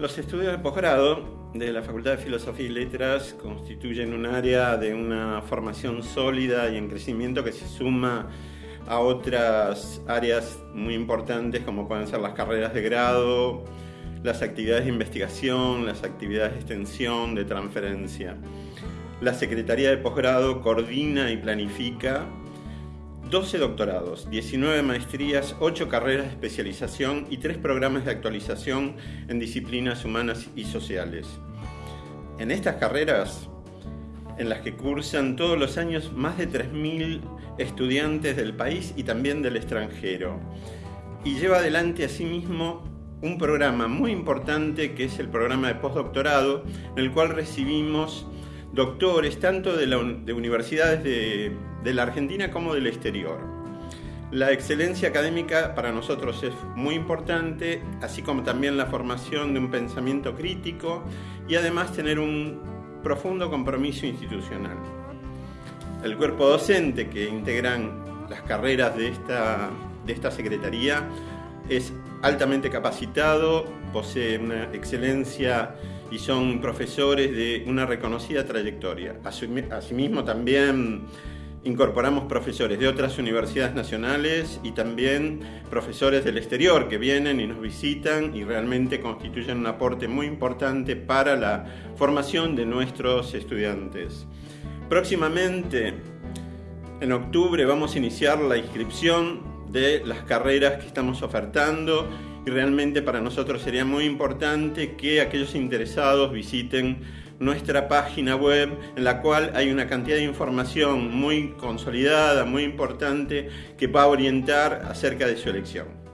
Los estudios de posgrado de la Facultad de Filosofía y Letras constituyen un área de una formación sólida y en crecimiento que se suma a otras áreas muy importantes como pueden ser las carreras de grado, las actividades de investigación, las actividades de extensión, de transferencia. La Secretaría de Posgrado coordina y planifica 12 doctorados, 19 maestrías, 8 carreras de especialización y 3 programas de actualización en disciplinas humanas y sociales. En estas carreras, en las que cursan todos los años más de 3.000 estudiantes del país y también del extranjero, y lleva adelante asimismo un programa muy importante que es el programa de postdoctorado, en el cual recibimos doctores tanto de, universidades de, la Argentina como del exterior. La excelencia académica para nosotros es muy importante, así como también la formación de un pensamiento crítico y además tener un profundo compromiso institucional. El cuerpo docente que integran las carreras de esta, de esta Secretaría es altamente capacitado, posee una excelencia y son profesores de una reconocida trayectoria. Asimismo también incorporamos profesores de otras universidades nacionales y también profesores del exterior que vienen y nos visitan y realmente constituyen un aporte muy importante para la formación de nuestros estudiantes. Próximamente, en octubre, vamos a iniciar la inscripción de las carreras que estamos ofertando y realmente para nosotros sería muy importante que aquellos interesados visiten nuestra página web en la cual hay una cantidad de información muy consolidada, muy importante que va a orientar acerca de su elección.